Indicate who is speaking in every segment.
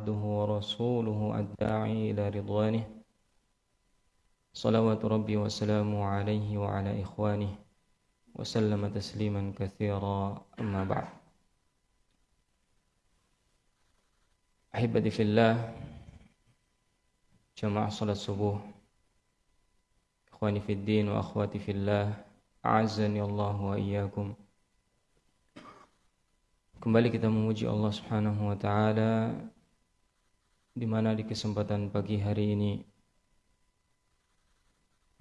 Speaker 1: عبده ورسوله الداعي إلى رضوانه. صلوات ربي وسلامه عليه وعلى إخوانه وسلم تسليما كثيرا. أما بعد أحبتي في الله جماعة صلاة الصبح إخواني في الدين وأخواتي في الله أعزني الله وإياكم. Kembali kita memuji Allah Subhanahu wa taala di mana di kesempatan pagi hari ini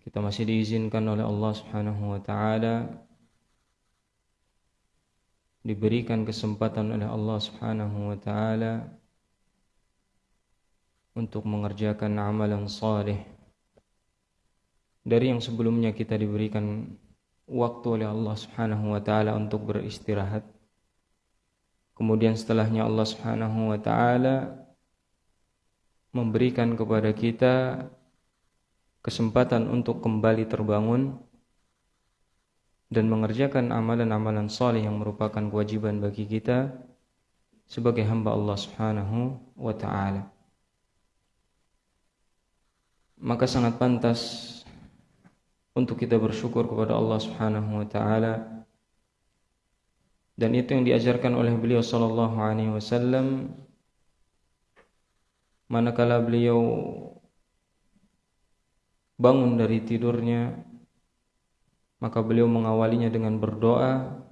Speaker 1: kita masih diizinkan oleh Allah Subhanahu wa taala diberikan kesempatan oleh Allah Subhanahu wa taala untuk mengerjakan amalan saleh dari yang sebelumnya kita diberikan waktu oleh Allah Subhanahu wa taala untuk beristirahat. Kemudian setelahnya Allah Subhanahu wa taala memberikan kepada kita kesempatan untuk kembali terbangun dan mengerjakan amalan-amalan saleh yang merupakan kewajiban bagi kita sebagai hamba Allah Subhanahu wa taala. Maka sangat pantas untuk kita bersyukur kepada Allah Subhanahu wa taala dan itu yang diajarkan oleh beliau sallallahu alaihi wasallam manakala beliau bangun dari tidurnya maka beliau mengawalinya dengan berdoa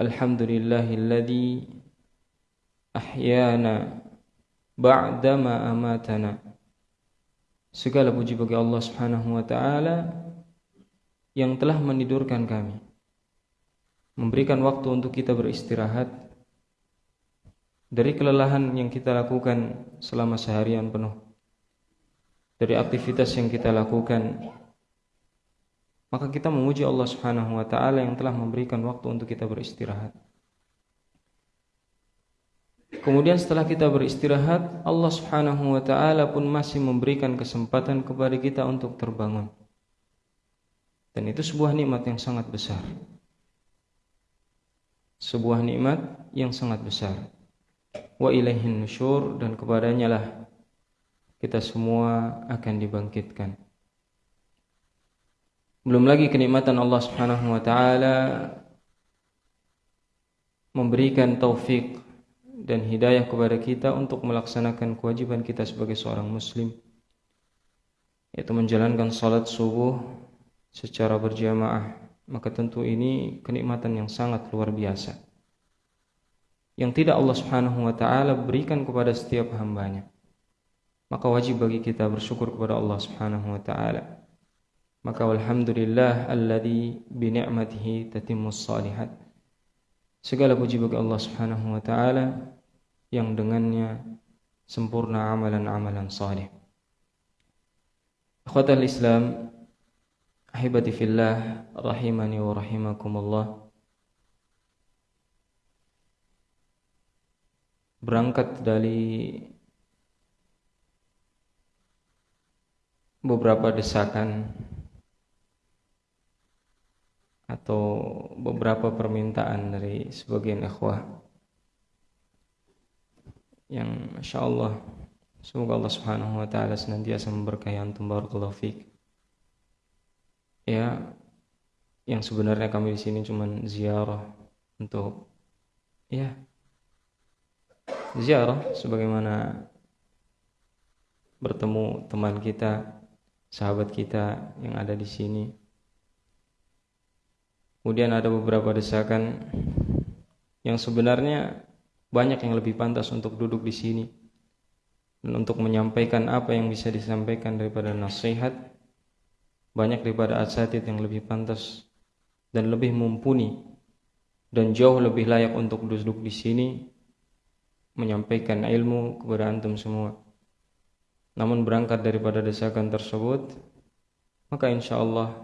Speaker 1: Alhamdulillahilladzi ahyana ba'dama amatana. Segala puji bagi Allah Subhanahu wa taala yang telah menidurkan kami memberikan waktu untuk kita beristirahat dari kelelahan yang kita lakukan selama seharian penuh dari aktivitas yang kita lakukan maka kita memuji Allah Subhanahu wa taala yang telah memberikan waktu untuk kita beristirahat Kemudian setelah kita beristirahat, Allah Subhanahu wa taala pun masih memberikan kesempatan kepada kita untuk terbangun. Dan itu sebuah nikmat yang sangat besar sebuah nikmat yang sangat besar. Wa ilaihin nusyur dan kepadanya lah kita semua akan dibangkitkan. Belum lagi kenikmatan Allah Subhanahu wa taala memberikan taufik dan hidayah kepada kita untuk melaksanakan kewajiban kita sebagai seorang muslim yaitu menjalankan salat subuh secara berjamaah maka tentu ini kenikmatan yang sangat luar biasa yang tidak Allah Subhanahu wa taala berikan kepada setiap hambanya. Maka wajib bagi kita bersyukur kepada Allah Subhanahu wa taala. Maka alhamdulillah alladzi bi ni'matihi tatimmus salihat segala puji bagi Allah Subhanahu wa taala yang dengannya sempurna amalan-amalan saleh. Akhwatal Islam Ahibati fillah rahimani wa rahimakumullah Berangkat dari beberapa desakan atau beberapa permintaan dari sebagian ikhwah yang Masya Allah semoga Allah subhanahu wa ta'ala senantiasa memberkahi antum barakallahu fiqh ya yang sebenarnya kami di sini cuma ziarah untuk ya ziarah sebagaimana bertemu teman kita, sahabat kita yang ada di sini. Kemudian ada beberapa desakan yang sebenarnya banyak yang lebih pantas untuk duduk di sini dan untuk menyampaikan apa yang bisa disampaikan daripada nasihat banyak daripada asatid yang lebih pantas dan lebih mumpuni dan jauh lebih layak untuk duduk di sini menyampaikan ilmu kepada antum semua. Namun berangkat daripada desakan tersebut, maka insya Allah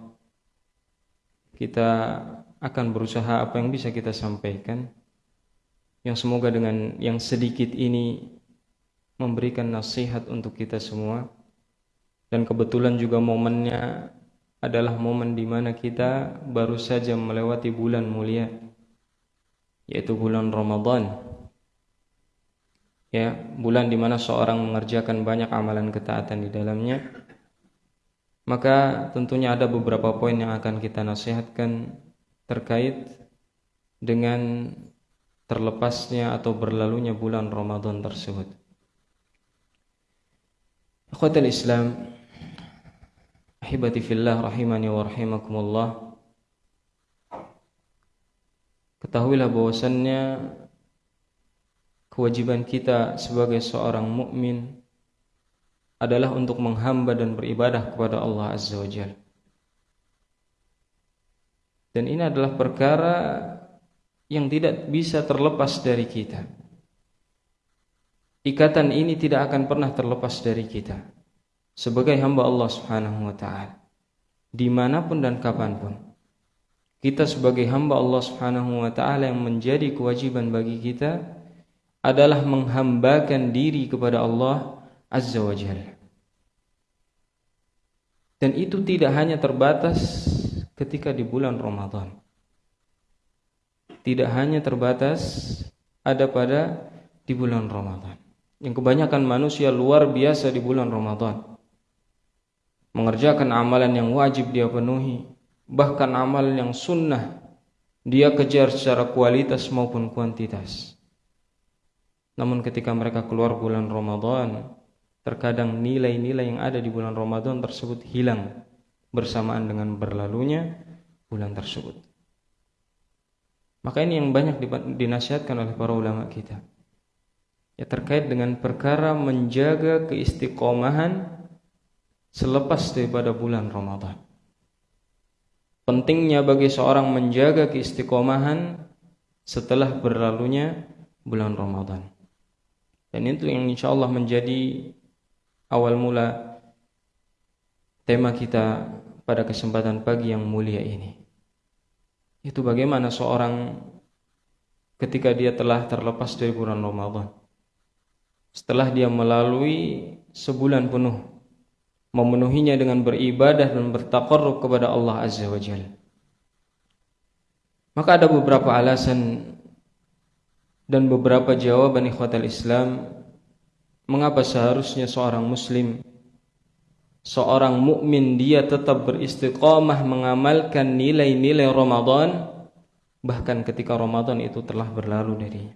Speaker 1: kita akan berusaha apa yang bisa kita sampaikan. Yang semoga dengan yang sedikit ini memberikan nasihat untuk kita semua. Dan kebetulan juga momennya adalah momen di mana kita baru saja melewati bulan mulia yaitu bulan Ramadan ya bulan di mana seorang mengerjakan banyak amalan ketaatan di dalamnya maka tentunya ada beberapa poin yang akan kita nasihatkan terkait dengan terlepasnya atau berlalunya bulan Ramadan tersebut. Akhwatul Islam, ahibati fillah rahimani wa rahimakumullah. Ketahuilah bahwasannya kewajiban kita sebagai seorang mukmin adalah untuk menghamba dan beribadah kepada Allah Azza wa Jalla. Dan ini adalah perkara yang tidak bisa terlepas dari kita. Ikatan ini tidak akan pernah terlepas dari kita sebagai hamba Allah Subhanahu wa taala. Di mana pun dan kapan pun kita sebagai hamba Allah Subhanahu wa taala yang menjadi kewajiban bagi kita adalah menghambakan diri kepada Allah Azza wa Jalla. Dan itu tidak hanya terbatas ketika di bulan Ramadan. Tidak hanya terbatas ada pada di bulan Ramadan. Yang kebanyakan manusia luar biasa di bulan Ramadan. Mengerjakan amalan yang wajib dia penuhi, bahkan amalan yang sunnah dia kejar secara kualitas maupun kuantitas. Namun ketika mereka keluar bulan Ramadan, terkadang nilai-nilai yang ada di bulan Ramadan tersebut hilang bersamaan dengan berlalunya bulan tersebut. Maka ini yang banyak dinasihatkan oleh para ulama kita. Ya terkait dengan perkara menjaga keistiqomahan selepas daripada bulan Ramadan. Pentingnya bagi seorang menjaga keistiqomahan setelah berlalunya bulan Ramadan. Dan itu yang insya Allah menjadi awal mula tema kita pada kesempatan pagi yang mulia ini. Itu bagaimana seorang ketika dia telah terlepas dari bulan Ramadan. Setelah dia melalui sebulan penuh memenuhinya dengan beribadah dan bertakarrub kepada Allah Azza wa Jalla. Maka ada beberapa alasan dan beberapa jawaban ikhwatal Islam mengapa seharusnya seorang muslim seorang mukmin dia tetap beristiqamah mengamalkan nilai-nilai Ramadan bahkan ketika Ramadan itu telah berlalu darinya.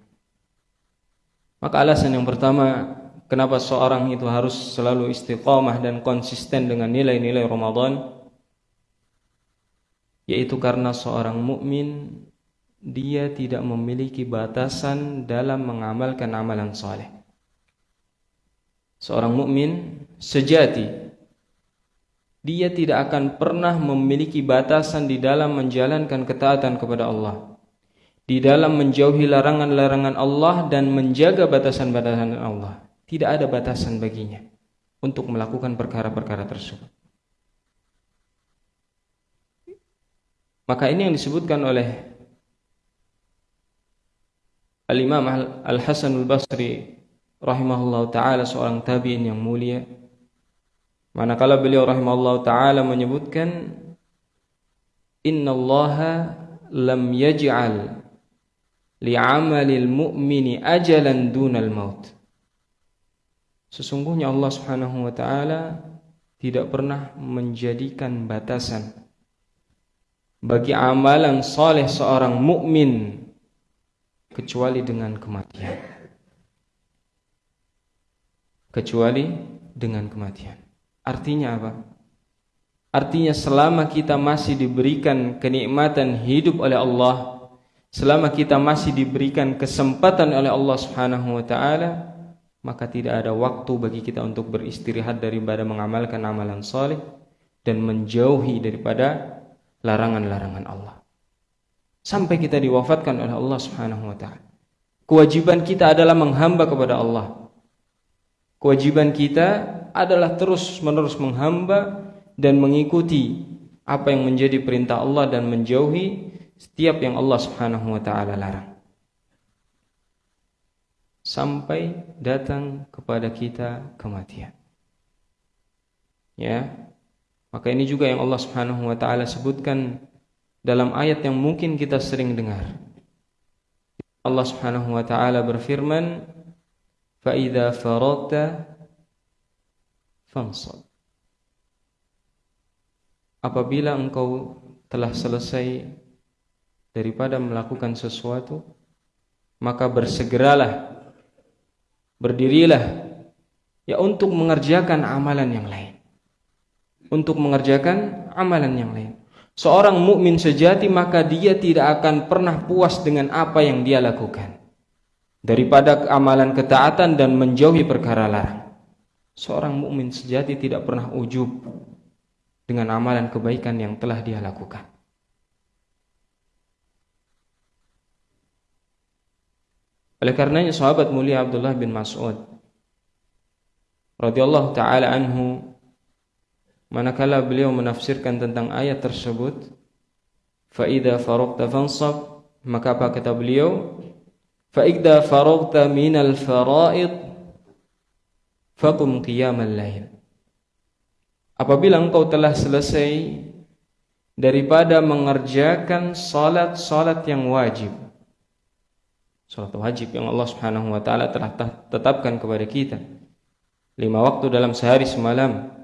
Speaker 1: Maka alasan yang pertama kenapa seorang itu harus selalu istiqamah dan konsisten dengan nilai-nilai Ramadan yaitu karena seorang mukmin dia tidak memiliki batasan dalam mengamalkan amalan saleh. Seorang mukmin sejati dia tidak akan pernah memiliki batasan di dalam menjalankan ketaatan kepada Allah. Di dalam menjauhi larangan-larangan Allah dan menjaga batasan-batasan Allah. Tidak ada batasan baginya untuk melakukan perkara-perkara tersebut. Maka ini yang disebutkan oleh Al-Imam Al-Hasan Al-Basri rahimahullah taala seorang tabi'in yang mulia. Manakala beliau rahimahullah taala menyebutkan innallaha lam yaj'al li'amalil mu'mini ajalan dunal maut. Sesungguhnya Allah Subhanahu wa taala tidak pernah menjadikan batasan bagi amalan soleh seorang mukmin kecuali dengan kematian. Kecuali dengan kematian. Artinya apa? Artinya selama kita masih diberikan kenikmatan hidup oleh Allah, selama kita masih diberikan kesempatan oleh Allah Subhanahu wa taala, maka tidak ada waktu bagi kita untuk beristirahat daripada mengamalkan amalan saleh dan menjauhi daripada larangan-larangan Allah sampai kita diwafatkan oleh Allah Subhanahu wa taala. Kewajiban kita adalah menghamba kepada Allah. Kewajiban kita adalah terus-menerus menghamba dan mengikuti apa yang menjadi perintah Allah dan menjauhi setiap yang Allah Subhanahu wa taala larang. Sampai datang kepada kita kematian. Ya. Maka ini juga yang Allah Subhanahu wa taala sebutkan dalam ayat yang mungkin kita sering dengar. Allah Subhanahu wa taala berfirman, fa idza faragta fansab. Apabila engkau telah selesai daripada melakukan sesuatu maka bersegeralah berdirilah ya untuk mengerjakan amalan yang lain. Untuk mengerjakan amalan yang lain seorang mukmin sejati maka dia tidak akan pernah puas dengan apa yang dia lakukan. Daripada amalan ketaatan dan menjauhi perkara larang. Seorang mukmin sejati tidak pernah ujub dengan amalan kebaikan yang telah dia lakukan. Oleh karenanya sahabat mulia Abdullah bin Mas'ud radhiyallahu taala anhu manakala beliau menafsirkan tentang ayat tersebut fa idza faragta fansab maka apa kata beliau fa idza faragta minal fara'id faqum qiyamal lail apabila engkau telah selesai daripada mengerjakan salat-salat yang wajib salat wajib yang Allah Subhanahu wa taala telah tetapkan kepada kita lima waktu dalam sehari semalam.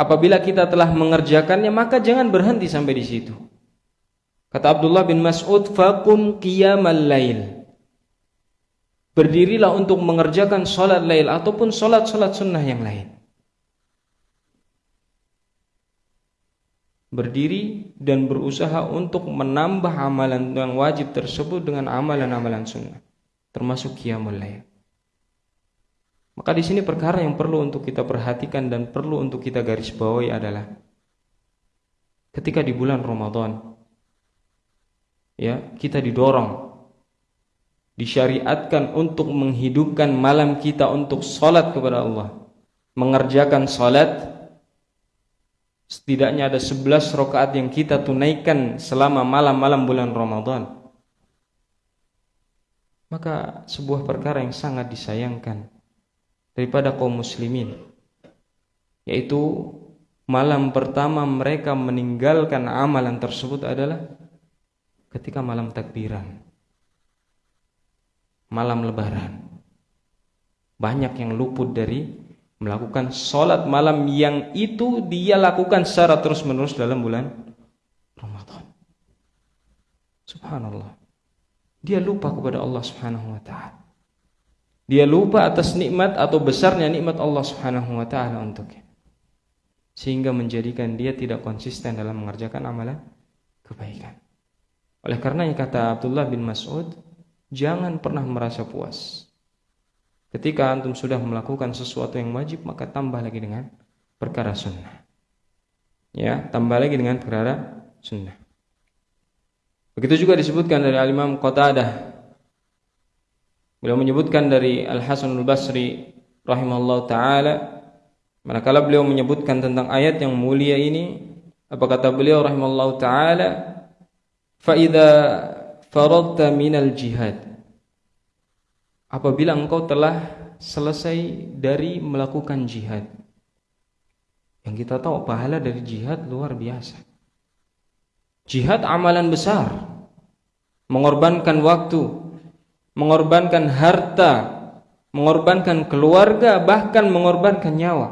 Speaker 1: Apabila kita telah mengerjakannya, maka jangan berhenti sampai di situ. Kata Abdullah bin Mas'ud, "Fakum qiyamal lail." Berdirilah untuk mengerjakan salat lail ataupun salat-salat sunnah yang lain. Berdiri dan berusaha untuk menambah amalan yang wajib tersebut dengan amalan-amalan sunnah, termasuk qiyamul lail. Maka di sini perkara yang perlu untuk kita perhatikan dan perlu untuk kita garis bawahi adalah ketika di bulan Ramadan ya, kita didorong disyariatkan untuk menghidupkan malam kita untuk salat kepada Allah. Mengerjakan salat setidaknya ada 11 rakaat yang kita tunaikan selama malam-malam bulan Ramadan. Maka sebuah perkara yang sangat disayangkan daripada kaum muslimin. Yaitu malam pertama mereka meninggalkan amalan tersebut adalah ketika malam takbiran malam lebaran. Banyak yang luput dari melakukan sholat malam yang itu dia lakukan secara terus menerus dalam bulan Ramadan. Subhanallah. Dia lupa kepada Allah subhanahu wa ta'ala dia lupa atas nikmat atau besarnya nikmat Allah Subhanahu wa taala untuknya. Sehingga menjadikan dia tidak konsisten dalam mengerjakan amalan kebaikan. Oleh karena yang kata Abdullah bin Mas'ud, jangan pernah merasa puas. Ketika antum sudah melakukan sesuatu yang wajib, maka tambah lagi dengan perkara sunnah. Ya, tambah lagi dengan perkara sunnah. Begitu juga disebutkan dari Al-Imam Qatadah Beliau menyebutkan dari Al Hasan Al Basri rahimahullah taala manakala beliau menyebutkan tentang ayat yang mulia ini apa kata beliau rahimahullah taala? Fa faradta minal jihad. Apabila engkau telah selesai dari melakukan jihad yang kita tahu pahala dari jihad luar biasa. Jihad amalan besar mengorbankan waktu mengorbankan harta, mengorbankan keluarga, bahkan mengorbankan nyawa.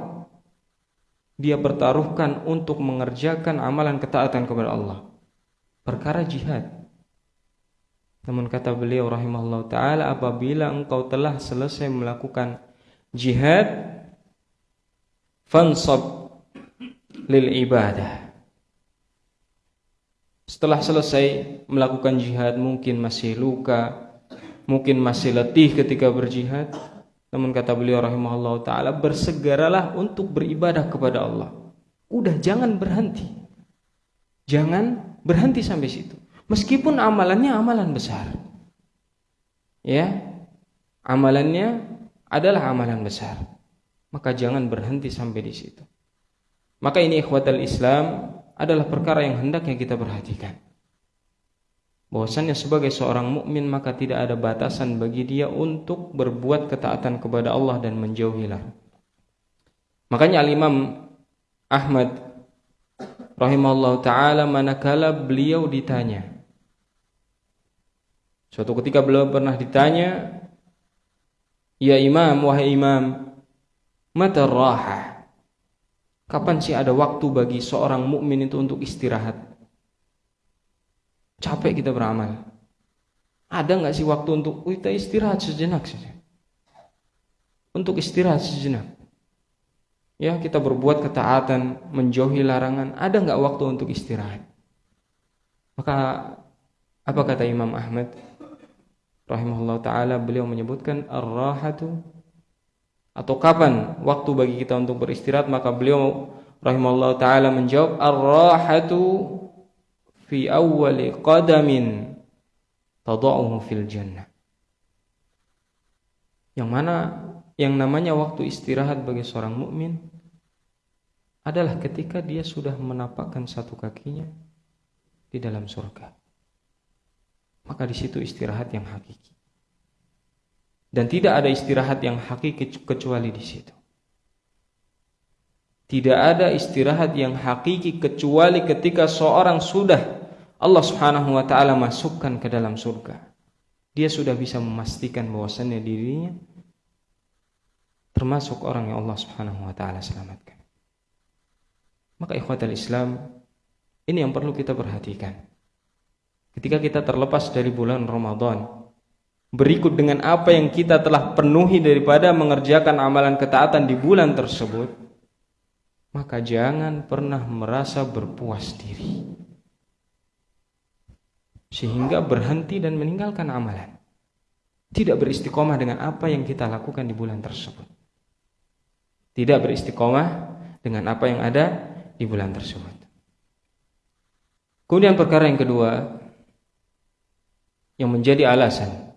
Speaker 1: Dia bertaruhkan untuk mengerjakan amalan ketaatan kepada Allah. Perkara jihad. Namun kata beliau rahimahullah taala apabila engkau telah selesai melakukan jihad fansab lil ibadah. Setelah selesai melakukan jihad mungkin masih luka, mungkin masih letih ketika berjihad. Namun kata beliau rahimahullah taala bersegeralah untuk beribadah kepada Allah. Udah jangan berhenti. Jangan berhenti sampai situ. Meskipun amalannya amalan besar. Ya amalannya adalah amalan besar. Maka jangan berhenti sampai di situ. Maka ini ikhwatal Islam adalah perkara yang hendaknya kita perhatikan bahwasannya sebagai seorang mukmin maka tidak ada batasan bagi dia untuk berbuat ketaatan kepada Allah dan menjauhi. Makanya Al-Imam Ahmad rahimahullah taala manakala beliau ditanya suatu ketika beliau pernah ditanya Ya imam, wahai imam, mata raha. Kapan sih ada waktu bagi seorang mukmin itu untuk istirahat? Capek kita beramal. Ada nggak sih waktu untuk kita istirahat sejenak saja? Untuk istirahat sejenak. Ya, kita berbuat ketaatan, menjauhi larangan. Ada nggak waktu untuk istirahat? Maka apa kata Imam Ahmad? Rahimahullah taala beliau menyebutkan ar-rahatu atau kapan waktu bagi kita untuk beristirahat maka beliau rahimahullah taala menjawab ar-rahatu fi awwali qadamin tada'uhu fil jannah. Yang mana yang namanya waktu istirahat bagi seorang mukmin adalah ketika dia sudah menapakkan satu kakinya di dalam surga. Maka di situ istirahat yang hakiki. Dan tidak ada istirahat yang hakiki kecuali di situ. Tidak ada istirahat yang hakiki kecuali ketika seorang sudah Allah Subhanahu wa taala masukkan ke dalam surga. Dia sudah bisa memastikan bahwasannya dirinya termasuk orang yang Allah Subhanahu wa taala selamatkan. Maka ikhwatal Islam ini yang perlu kita perhatikan. Ketika kita terlepas dari bulan Ramadan, berikut dengan apa yang kita telah penuhi daripada mengerjakan amalan ketaatan di bulan tersebut, maka jangan pernah merasa berpuas diri. Sehingga berhenti dan meninggalkan amalan. Tidak beristiqomah dengan apa yang kita lakukan di bulan tersebut. Tidak beristiqomah dengan apa yang ada di bulan tersebut. Kemudian perkara yang kedua yang menjadi alasan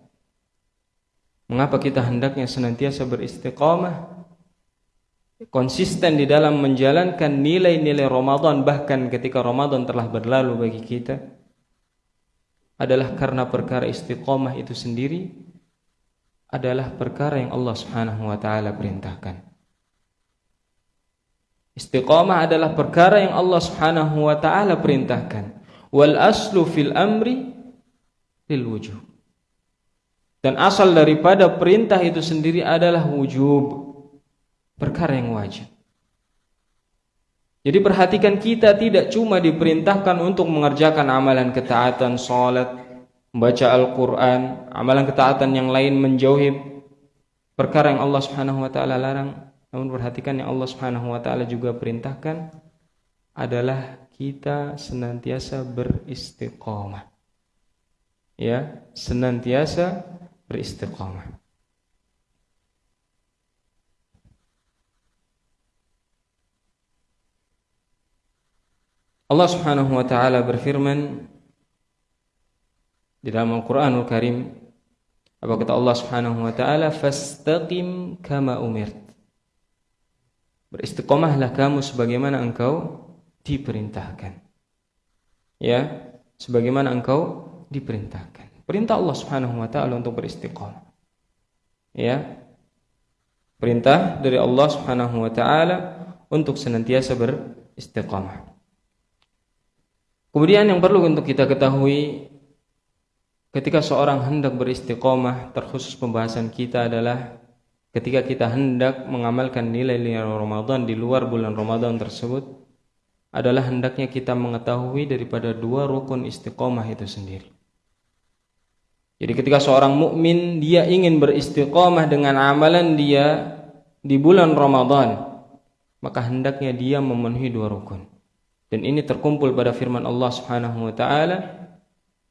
Speaker 1: mengapa kita hendaknya senantiasa beristiqamah konsisten di dalam menjalankan nilai-nilai Ramadan bahkan ketika Ramadan telah berlalu bagi kita adalah karena perkara istiqomah itu sendiri adalah perkara yang Allah Subhanahu wa taala perintahkan. Istiqomah adalah perkara yang Allah Subhanahu wa taala perintahkan. Wal aslu fil amri lil wujub. Dan asal daripada perintah itu sendiri adalah wujub perkara yang wajib jadi perhatikan kita tidak cuma diperintahkan untuk mengerjakan amalan ketaatan salat membaca Al-Qur'an amalan ketaatan yang lain menjauhi perkara yang Allah Subhanahu wa taala larang namun perhatikan yang Allah Subhanahu wa taala juga perintahkan adalah kita senantiasa beristiqomah. Ya, senantiasa beristiqomah. Allah Subhanahu wa taala berfirman di dalam Al-Qur'anul Karim apa kata Allah Subhanahu wa taala fastaqim kama umirt Beristiqomahlah kamu sebagaimana engkau diperintahkan. Ya, sebagaimana engkau diperintahkan. Perintah Allah Subhanahu wa taala untuk beristiqamah. Ya. Perintah dari Allah Subhanahu wa taala untuk senantiasa beristiqamah. Kemudian yang perlu untuk kita ketahui ketika seorang hendak beristiqomah terkhusus pembahasan kita adalah ketika kita hendak mengamalkan nilai-nilai Ramadan di luar bulan Ramadan tersebut adalah hendaknya kita mengetahui daripada dua rukun istiqomah itu sendiri. Jadi ketika seorang mukmin dia ingin beristiqomah dengan amalan dia di bulan Ramadan, maka hendaknya dia memenuhi dua rukun. Dan ini terkumpul pada firman Allah Subhanahu wa taala,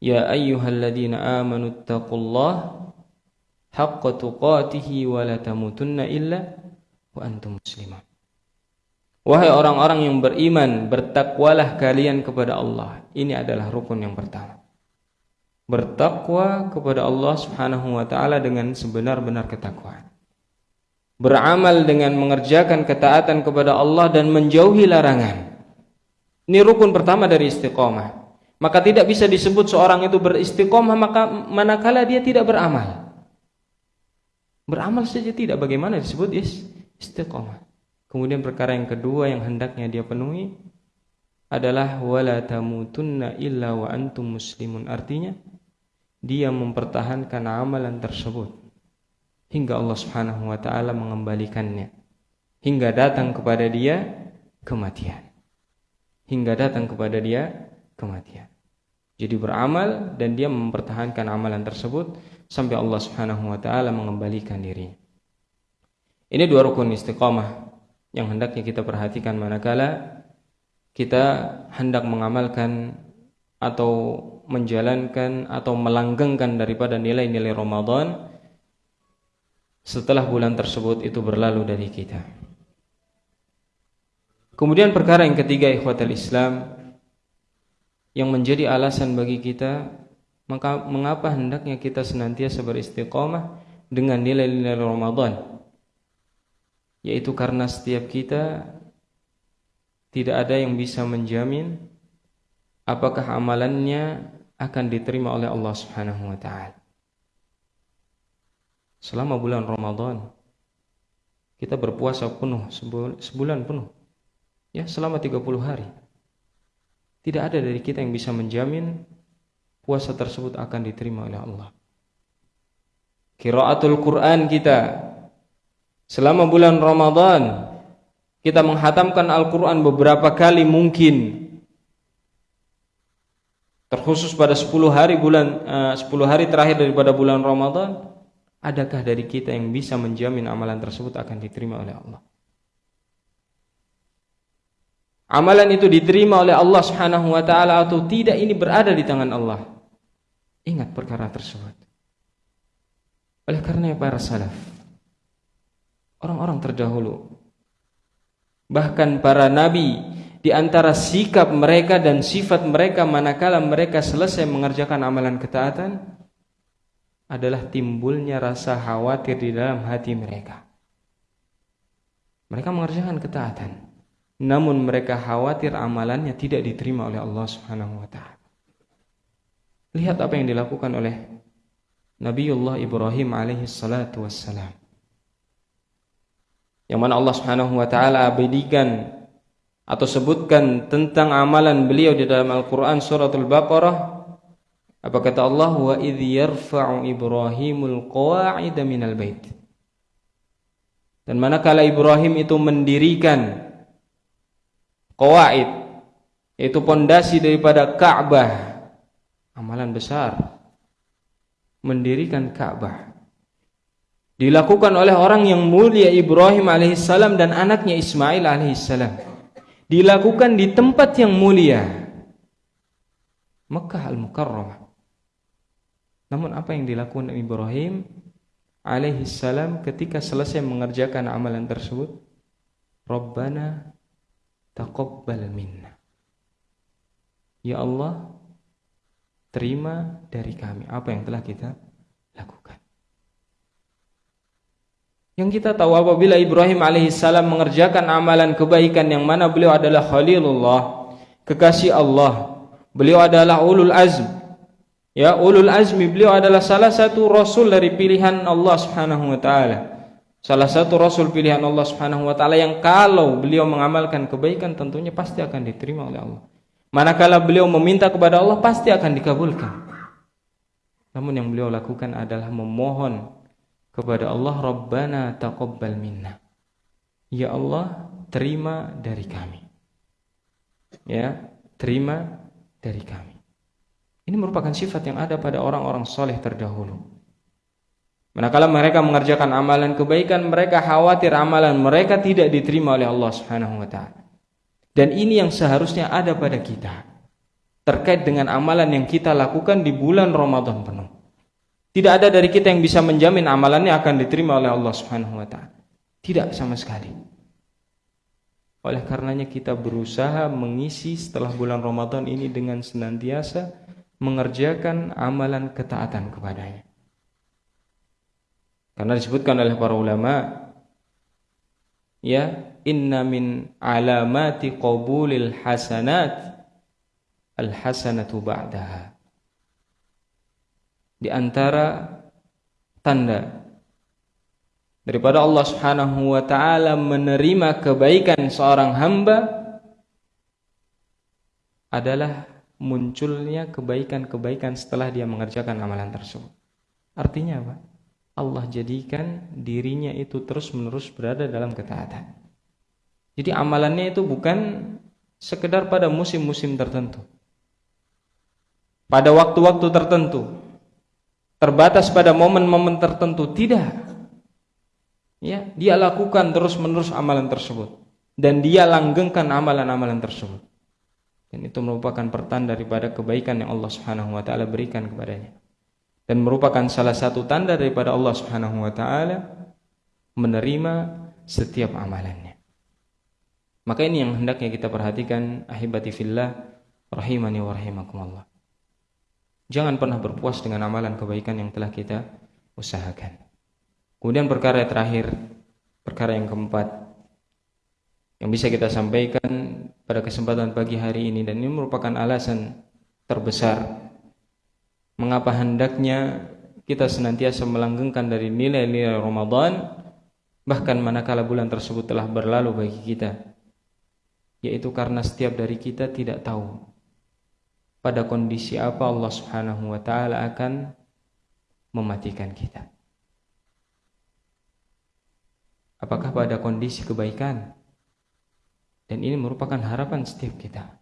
Speaker 1: "Ya ayyuhalladzina amanu taqullaha haqqa tuqatih wa la tamutunna illa wa antum muslimun." Wahai orang-orang yang beriman, bertakwalah kalian kepada Allah. Ini adalah rukun yang pertama. Bertakwa kepada Allah Subhanahu wa taala dengan sebenar-benar ketakwaan. Beramal dengan mengerjakan ketaatan kepada Allah dan menjauhi larangan. Ini rukun pertama dari istiqomah. Maka tidak bisa disebut seorang itu beristiqomah maka manakala dia tidak beramal. Beramal saja tidak bagaimana disebut istiqomah. Kemudian perkara yang kedua yang hendaknya dia penuhi adalah wala tamutunna illa wa antum muslimun. Artinya dia mempertahankan amalan tersebut hingga Allah Subhanahu wa taala mengembalikannya hingga datang kepada dia kematian hingga datang kepada dia kematian jadi beramal dan dia mempertahankan amalan tersebut sampai Allah Subhanahu wa taala mengembalikan diri ini dua rukun istiqamah yang hendaknya kita perhatikan manakala kita hendak mengamalkan atau menjalankan atau melanggengkan daripada nilai-nilai Ramadan setelah bulan tersebut itu berlalu dari kita. Kemudian perkara yang ketiga ikhwatal Islam yang menjadi alasan bagi kita maka mengapa hendaknya kita senantiasa beristiqamah dengan nilai-nilai Ramadan yaitu karena setiap kita tidak ada yang bisa menjamin apakah amalannya akan diterima oleh Allah Subhanahu wa taala. Selama bulan Ramadan kita berpuasa penuh sebulan penuh. Ya, selama 30 hari. Tidak ada dari kita yang bisa menjamin puasa tersebut akan diterima oleh Allah. Qiraatul Quran kita selama bulan Ramadan kita menghatamkan Al-Quran beberapa kali mungkin terkhusus pada 10 hari bulan eh, uh, 10 hari terakhir daripada bulan Ramadan adakah dari kita yang bisa menjamin amalan tersebut akan diterima oleh Allah amalan itu diterima oleh Allah Subhanahu wa taala atau tidak ini berada di tangan Allah. Ingat perkara tersebut. Oleh karena para salaf orang-orang terdahulu bahkan para nabi di antara sikap mereka dan sifat mereka manakala mereka selesai mengerjakan amalan ketaatan adalah timbulnya rasa khawatir di dalam hati mereka. Mereka mengerjakan ketaatan, namun mereka khawatir amalannya tidak diterima oleh Allah Subhanahu wa taala. Lihat apa yang dilakukan oleh Nabiullah Ibrahim alaihi salatu wassalam. Yang mana Allah Subhanahu wa taala abadikan atau sebutkan tentang amalan beliau di dalam Al-Qur'an suratul Baqarah. Apa kata Allah? Wa idh yarfa'u Ibrahimul qawa'id minal bait. Dan manakala Ibrahim itu mendirikan qawaid. Yaitu pondasi daripada Ka'bah. Amalan besar. Mendirikan Ka'bah. Dilakukan oleh orang yang mulia Ibrahim alaihissalam dan anaknya Ismail alaihissalam. Dilakukan di tempat yang mulia. Mekah al-Mukarramah. Namun apa yang dilakukan Ibrahim alaihissalam ketika selesai mengerjakan amalan tersebut? Rabbana taqabbal minna Ya Allah terima dari kami apa yang telah kita lakukan yang kita tahu apabila Ibrahim alaihissalam mengerjakan amalan kebaikan yang mana beliau adalah Khalilullah, kekasih Allah. Beliau adalah ulul azm. Ya, ulul azmi beliau adalah salah satu rasul dari pilihan Allah Subhanahu wa taala. Salah satu rasul pilihan Allah Subhanahu wa taala yang kalau beliau mengamalkan kebaikan tentunya pasti akan diterima oleh Allah. Manakala beliau meminta kepada Allah pasti akan dikabulkan. Namun yang beliau lakukan adalah memohon kepada Allah Rabbana taqabbal minna. Ya Allah, terima dari kami. Ya, terima dari kami. Ini merupakan sifat yang ada pada orang-orang soleh terdahulu. Manakala mereka mengerjakan amalan kebaikan, mereka khawatir amalan mereka tidak diterima oleh Allah Subhanahu wa taala. Dan ini yang seharusnya ada pada kita terkait dengan amalan yang kita lakukan di bulan Ramadan penuh. Tidak ada dari kita yang bisa menjamin amalannya akan diterima oleh Allah Subhanahu wa taala. Tidak sama sekali. Oleh karenanya kita berusaha mengisi setelah bulan Ramadan ini dengan senantiasa mengerjakan amalan ketaatan kepadanya. Karena disebutkan oleh para ulama ya inna min alamati qabulil hasanat al hasanatu ba'daha di antara tanda daripada Allah Subhanahu wa taala menerima kebaikan seorang hamba adalah munculnya kebaikan-kebaikan setelah dia mengerjakan amalan tersebut. Artinya apa? Allah jadikan dirinya itu terus-menerus berada dalam ketaatan. Jadi amalannya itu bukan sekedar pada musim-musim tertentu. Pada waktu-waktu tertentu. Terbatas pada momen-momen tertentu, tidak. Ya, dia lakukan terus-menerus amalan tersebut dan dia langgengkan amalan-amalan tersebut. Dan itu merupakan pertanda daripada kebaikan yang Allah Subhanahu wa taala berikan kepadanya. Dan merupakan salah satu tanda daripada Allah Subhanahu wa taala menerima setiap amalannya. Maka ini yang hendaknya kita perhatikan ahibati fillah rahimani wa rahimakumullah. Jangan pernah berpuas dengan amalan kebaikan yang telah kita usahakan. Kemudian perkara yang terakhir, perkara yang keempat yang bisa kita sampaikan pada kesempatan pagi hari ini dan ini merupakan alasan terbesar mengapa hendaknya kita senantiasa melanggengkan dari nilai-nilai Ramadan bahkan manakala bulan tersebut telah berlalu bagi kita yaitu karena setiap dari kita tidak tahu pada kondisi apa Allah Subhanahu wa taala akan mematikan kita. Apakah pada kondisi kebaikan? Dan ini merupakan harapan setiap kita.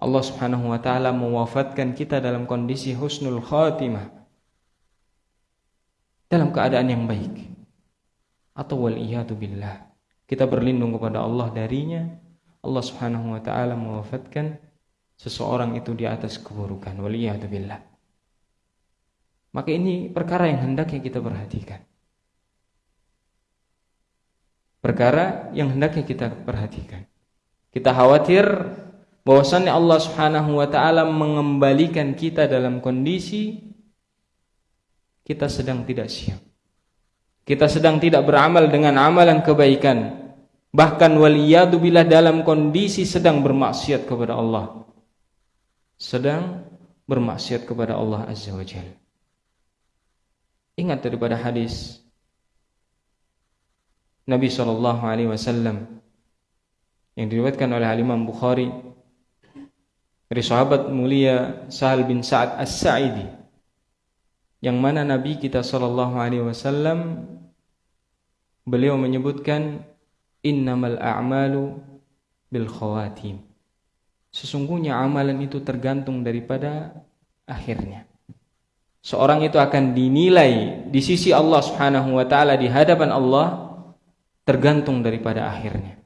Speaker 1: Allah Subhanahu wa taala mewafatkan kita dalam kondisi husnul khatimah. Dalam keadaan yang baik. Atau wal billah. Kita berlindung kepada Allah darinya Allah Subhanahu wa taala mewafatkan seseorang itu di atas keburukan waliyadzubillah maka ini perkara yang hendaknya kita perhatikan perkara yang hendaknya kita perhatikan kita khawatir bahwasannya Allah Subhanahu wa taala mengembalikan kita dalam kondisi kita sedang tidak siap kita sedang tidak beramal dengan amalan kebaikan Bahkan waliyadu bila dalam kondisi sedang bermaksiat kepada Allah. Sedang bermaksiat kepada Allah Azza wa Jalla. Ingat daripada hadis Nabi sallallahu alaihi wasallam yang diriwayatkan oleh Imam Bukhari dari sahabat mulia Sahal bin Sa'ad As-Sa'idi yang mana Nabi kita sallallahu alaihi wasallam beliau menyebutkan innamal a'malu bil khawatim. Sesungguhnya amalan itu tergantung daripada akhirnya. Seorang itu akan dinilai di sisi Allah Subhanahu wa taala di hadapan Allah tergantung daripada akhirnya.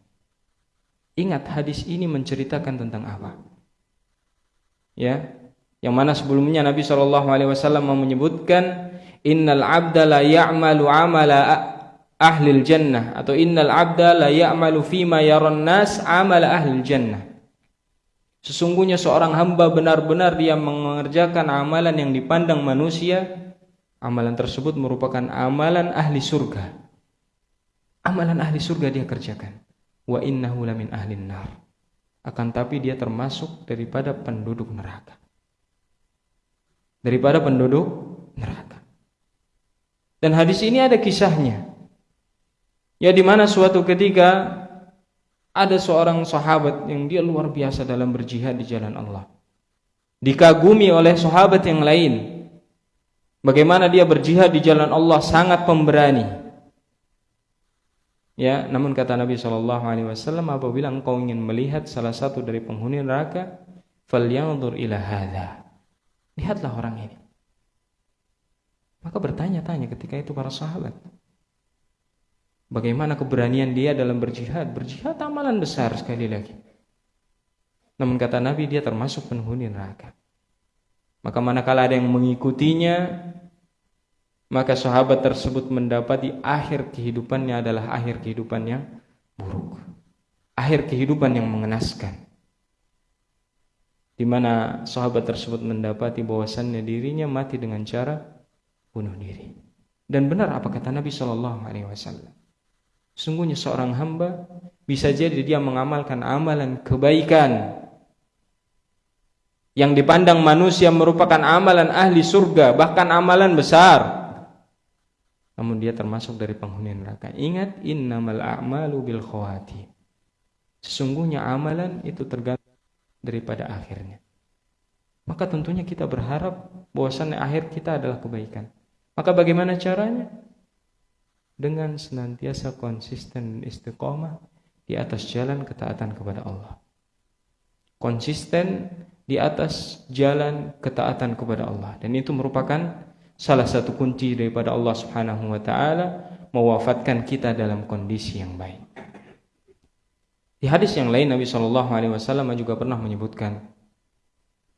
Speaker 1: Ingat hadis ini menceritakan tentang apa? Ya, yang mana sebelumnya Nabi Shallallahu alaihi wasallam menyebutkan innal abda la ya'malu amala ahlil jannah atau innal abda la ya'malu fima yaran nas amal ahlil jannah. Sesungguhnya seorang hamba benar-benar dia mengerjakan amalan yang dipandang manusia, amalan tersebut merupakan amalan ahli surga. Amalan ahli surga dia kerjakan. Wa innahu lamin ahlin nar. Akan tapi dia termasuk daripada penduduk neraka. Daripada penduduk neraka. Dan hadis ini ada kisahnya. Ya di mana suatu ketika ada seorang sahabat yang dia luar biasa dalam berjihad di jalan Allah. Dikagumi oleh sahabat yang lain. Bagaimana dia berjihad di jalan Allah sangat pemberani. Ya, namun kata Nabi Shallallahu Alaihi Wasallam apabila engkau ingin melihat salah satu dari penghuni neraka, falyanzur ila hadha. Lihatlah orang ini. Maka bertanya-tanya ketika itu para sahabat. Bagaimana keberanian dia dalam berjihad? Berjihad amalan besar sekali lagi. Namun kata Nabi dia termasuk penghuni neraka. Maka manakala ada yang mengikutinya, maka sahabat tersebut mendapati akhir kehidupannya adalah akhir kehidupan yang buruk. Akhir kehidupan yang mengenaskan. Di mana sahabat tersebut mendapati bahwasannya dirinya mati dengan cara bunuh diri. Dan benar apa kata Nabi Shallallahu Alaihi Wasallam? Sungguhnya seorang hamba bisa jadi dia mengamalkan amalan kebaikan yang dipandang manusia merupakan amalan ahli surga, bahkan amalan besar. Namun dia termasuk dari penghuni neraka. Ingat innamal a'malu bil khawati. Sesungguhnya amalan itu tergantung daripada akhirnya. Maka tentunya kita berharap bahwasannya akhir kita adalah kebaikan. Maka bagaimana caranya? Dengan senantiasa konsisten istiqomah di atas jalan ketaatan kepada Allah. Konsisten di atas jalan ketaatan kepada Allah dan itu merupakan salah satu kunci daripada Allah Subhanahu wa taala mewafatkan kita dalam kondisi yang baik. Di hadis yang lain Nabi Shallallahu alaihi wasallam juga pernah menyebutkan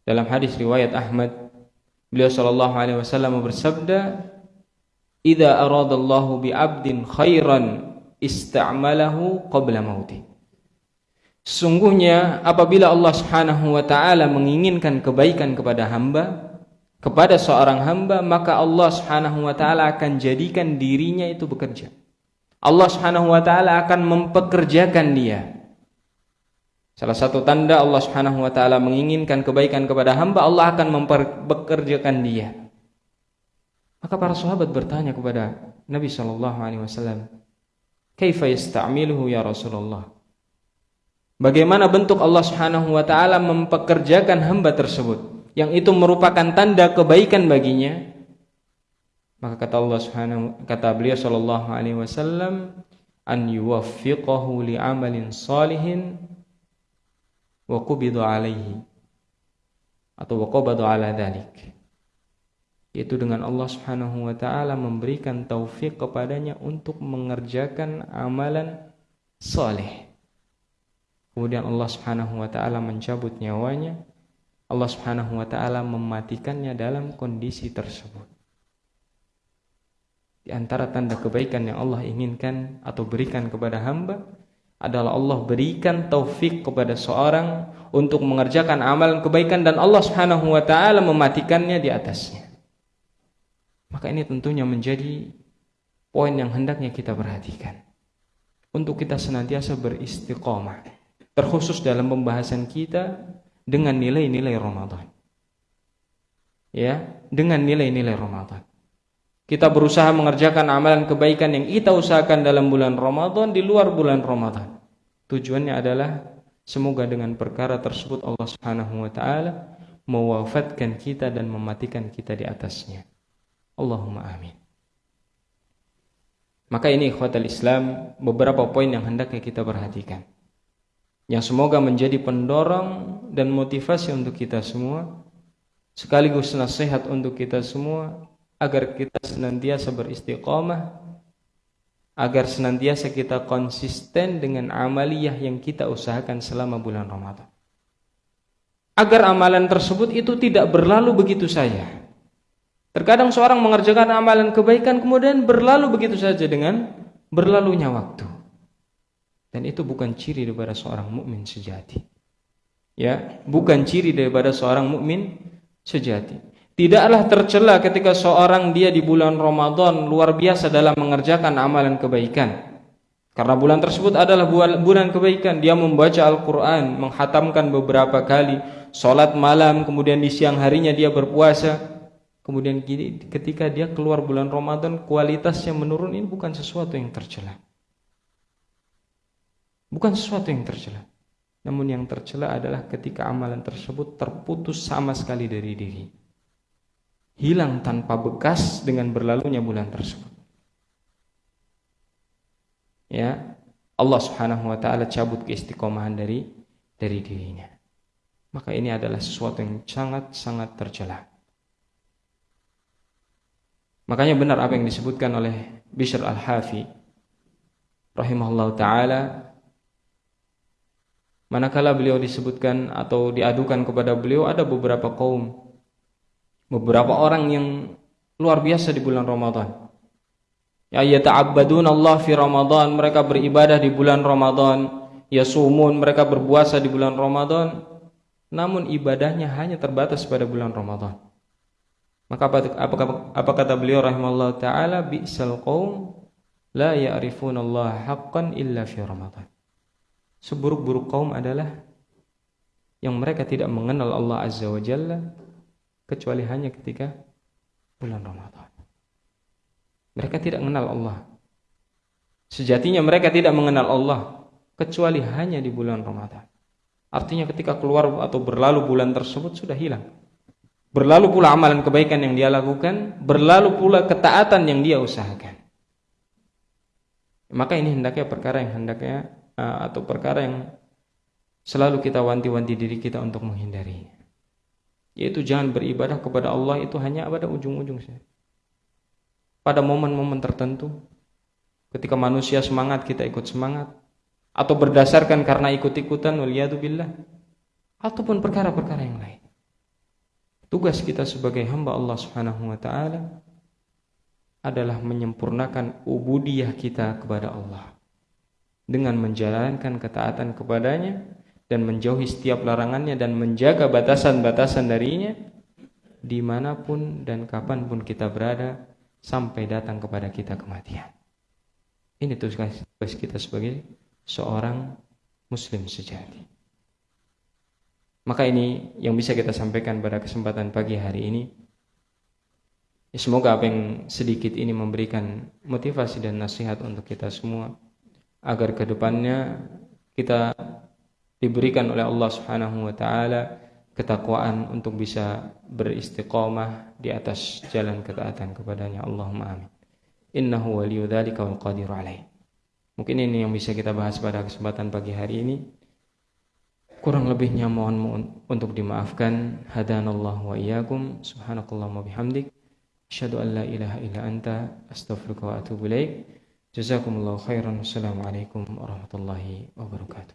Speaker 1: dalam hadis riwayat Ahmad Beliau sallallahu alaihi wasallam bersabda, "Idza aradallahu bi 'abdin khairan ista'malahu qabla mauti." Sungguhnya apabila Allah Subhanahu wa taala menginginkan kebaikan kepada hamba, kepada seorang hamba, maka Allah Subhanahu wa taala akan jadikan dirinya itu bekerja. Allah Subhanahu wa taala akan mempekerjakan dia Salah satu tanda Allah Subhanahu wa taala menginginkan kebaikan kepada hamba, Allah akan mempekerjakan dia. Maka para sahabat bertanya kepada Nabi sallallahu alaihi wasallam, "Kaifa yasta'miluhu ya Rasulullah?" Bagaimana bentuk Allah Subhanahu wa taala mempekerjakan hamba tersebut yang itu merupakan tanda kebaikan baginya? Maka kata Allah Subhanahu kata beliau sallallahu alaihi wasallam, "An yuwaffiqahu li amalin salihin wa qubidu alaihi atau wa qabadu ala dhalik yaitu dengan Allah Subhanahu wa taala memberikan taufik kepadanya untuk mengerjakan amalan soleh. Kemudian Allah Subhanahu wa taala mencabut nyawanya. Allah Subhanahu wa taala mematikannya dalam kondisi tersebut. Di antara tanda kebaikan yang Allah inginkan atau berikan kepada hamba adalah Allah berikan taufik kepada seorang untuk mengerjakan amalan kebaikan dan Allah Subhanahu wa taala mematikannya di atasnya. Maka ini tentunya menjadi poin yang hendaknya kita perhatikan. Untuk kita senantiasa beristiqomah, terkhusus dalam pembahasan kita dengan nilai-nilai Ramadan. Ya, dengan nilai-nilai Ramadan. Kita berusaha mengerjakan amalan kebaikan yang kita usahakan dalam bulan Ramadan di luar bulan Ramadan. Tujuannya adalah semoga dengan perkara tersebut Allah Subhanahu wa taala mewafatkan kita dan mematikan kita di atasnya. Allahumma amin. Maka ini ikhwatal Islam beberapa poin yang hendaknya kita perhatikan. Yang semoga menjadi pendorong dan motivasi untuk kita semua sekaligus nasihat untuk kita semua agar kita senantiasa beristiqamah agar senantiasa kita konsisten dengan amaliyah yang kita usahakan selama bulan Ramadan. Agar amalan tersebut itu tidak berlalu begitu saja. Terkadang seorang mengerjakan amalan kebaikan kemudian berlalu begitu saja dengan berlalunya waktu. Dan itu bukan ciri daripada seorang mukmin sejati. Ya, bukan ciri daripada seorang mukmin sejati. Tidaklah tercela ketika seorang dia di bulan Ramadan luar biasa dalam mengerjakan amalan kebaikan. Karena bulan tersebut adalah bulan kebaikan. Dia membaca Al-Quran, menghatamkan beberapa kali, sholat malam, kemudian di siang harinya dia berpuasa. Kemudian ketika dia keluar bulan Ramadan, kualitasnya menurun ini bukan sesuatu yang tercela. Bukan sesuatu yang tercela. Namun yang tercela adalah ketika amalan tersebut terputus sama sekali dari diri hilang tanpa bekas dengan berlalunya bulan tersebut. Ya, Allah Subhanahu wa taala cabut keistiqomahan dari dari dirinya. Maka ini adalah sesuatu yang sangat-sangat tercela. Makanya benar apa yang disebutkan oleh Bishr Al-Hafi rahimahullah taala manakala beliau disebutkan atau diadukan kepada beliau ada beberapa kaum beberapa orang yang luar biasa di bulan Ramadan. Ya yata'abbadun Allah fi Ramadan, mereka beribadah di bulan Ramadan, yasumun, mereka berpuasa di bulan Ramadan, namun ibadahnya hanya terbatas pada bulan Ramadan. Maka apa, apa, apa kata beliau rahimahullah taala bi'sal qaum la ya'rifuna Allah haqqan illa fi Ramadan. Seburuk-buruk kaum adalah yang mereka tidak mengenal Allah Azza wa Jalla kecuali hanya ketika bulan Ramadan. Mereka tidak mengenal Allah. Sejatinya mereka tidak mengenal Allah kecuali hanya di bulan Ramadan. Artinya ketika keluar atau berlalu bulan tersebut sudah hilang. Berlalu pula amalan kebaikan yang dia lakukan, berlalu pula ketaatan yang dia usahakan. Maka ini hendaknya perkara yang hendaknya atau perkara yang selalu kita wanti-wanti diri kita untuk menghindari. Yaitu jangan beribadah kepada Allah itu hanya pada ujung-ujung saja. Pada momen-momen tertentu, ketika manusia semangat kita ikut semangat, atau berdasarkan karena ikut-ikutan billah, ataupun perkara-perkara yang lain. Tugas kita sebagai hamba Allah Subhanahu wa taala adalah menyempurnakan ubudiyah kita kepada Allah dengan menjalankan ketaatan kepadanya dan menjauhi setiap larangannya dan menjaga batasan-batasan darinya di mana pun dan kapan pun kita berada sampai datang kepada kita kematian. Ini tugas kita sebagai seorang muslim sejati. Maka ini yang bisa kita sampaikan pada kesempatan pagi hari ini. Semoga apa yang sedikit ini memberikan motivasi dan nasihat untuk kita semua agar ke depannya kita diberikan oleh Allah Subhanahu wa taala ketakwaan untuk bisa beristiqamah di atas jalan ketaatan kepadanya. Allahumma amin. Innahu waliyyu dzalika wal qadiru alaih. Mungkin ini yang bisa kita bahas pada kesempatan pagi hari ini. Kurang lebihnya mohon untuk dimaafkan. Hadanallah wa iyyakum. Subhanakallahumma bihamdik. Asyhadu an la ilaha illa anta astaghfiruka wa atubu ilaik. جزاكم الله خيرا. والسلام عليكم ورحمة الله وبركاته.